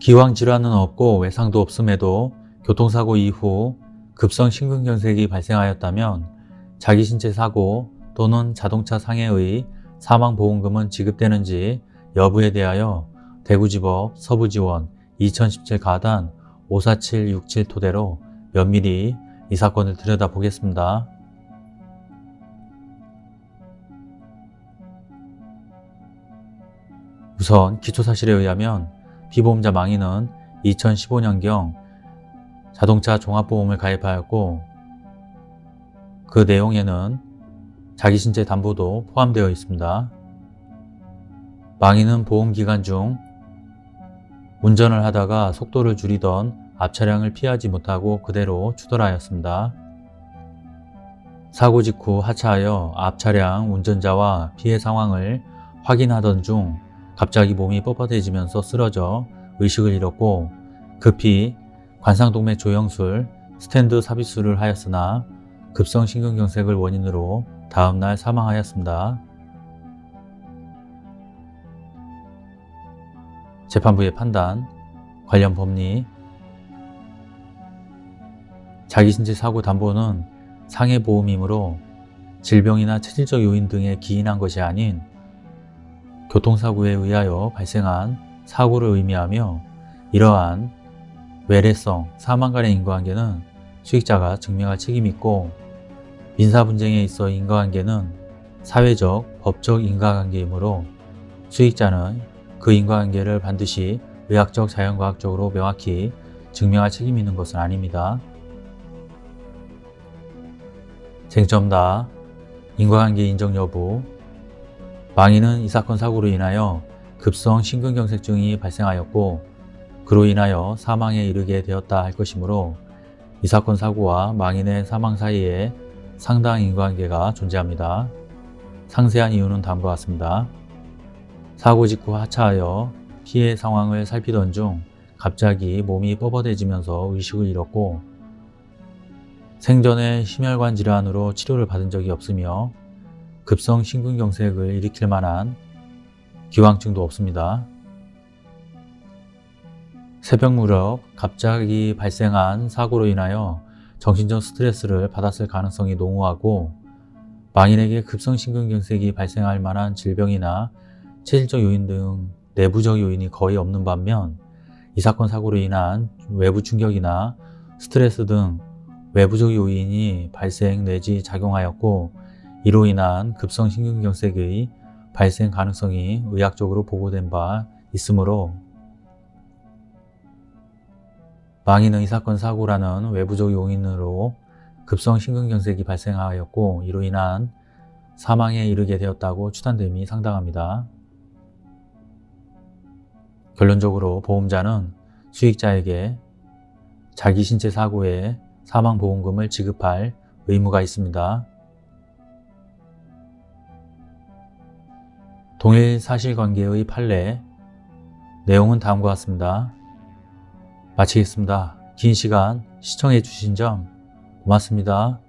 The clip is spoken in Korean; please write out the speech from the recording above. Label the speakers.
Speaker 1: 기왕 질환은 없고 외상도 없음에도 교통사고 이후 급성 심근경색이 발생하였다면 자기 신체 사고 또는 자동차 상해의 사망보험금은 지급되는지 여부에 대하여 대구지법 서부지원 2017 가단 54767 토대로 면밀히 이 사건을 들여다보겠습니다. 우선 기초사실에 의하면 피보험자 망인은 2015년경 자동차 종합보험을 가입하였고 그 내용에는 자기 신체 담보도 포함되어 있습니다. 망인은 보험기간 중 운전을 하다가 속도를 줄이던 앞차량을 피하지 못하고 그대로 추돌하였습니다. 사고 직후 하차하여 앞차량 운전자와 피해 상황을 확인하던 중 갑자기 몸이 뻣뻣해지면서 쓰러져 의식을 잃었고 급히 관상동맥 조영술, 스탠드 삽입술을 하였으나 급성 심근경색을 원인으로 다음날 사망하였습니다. 재판부의 판단, 관련 법리 자기신체 사고 담보는 상해보험이므로 질병이나 체질적 요인 등에 기인한 것이 아닌 교통사고에 의하여 발생한 사고를 의미하며 이러한 외래성, 사망 간의 인과관계는 수익자가 증명할 책임이 있고 민사 분쟁에 있어 인과관계는 사회적, 법적 인과관계이므로 수익자는 그 인과관계를 반드시 의학적, 자연과학적으로 명확히 증명할 책임이 있는 것은 아닙니다. 쟁점 다. 인과관계 인정 여부 망인은 이 사건 사고로 인하여 급성 심근경색증이 발생하였고 그로 인하여 사망에 이르게 되었다 할 것이므로 이 사건 사고와 망인의 사망 사이에 상당 인과관계가 존재합니다. 상세한 이유는 다음과 같습니다. 사고 직후 하차하여 피해 상황을 살피던 중 갑자기 몸이 뻣뻣해지면서 의식을 잃었고 생전에 심혈관 질환으로 치료를 받은 적이 없으며 급성 심근경색을 일으킬 만한 기왕증도 없습니다. 새벽 무렵 갑자기 발생한 사고로 인하여 정신적 스트레스를 받았을 가능성이 농후하고 망인에게 급성심근경색이 발생할 만한 질병이나 체질적 요인 등 내부적 요인이 거의 없는 반면 이 사건 사고로 인한 외부 충격이나 스트레스 등 외부적 요인이 발생 내지 작용하였고 이로 인한 급성심근경색의 발생 가능성이 의학적으로 보고된 바 있으므로 망인은 이 사건 사고라는 외부적 요인으로 급성심근경색이 발생하였고 이로 인한 사망에 이르게 되었다고 추단됨이 상당합니다. 결론적으로 보험자는 수익자에게 자기 신체 사고에 사망보험금을 지급할 의무가 있습니다. 동일 사실관계의 판례 내용은 다음과 같습니다. 마치겠습니다. 긴 시간 시청해 주신 점 고맙습니다.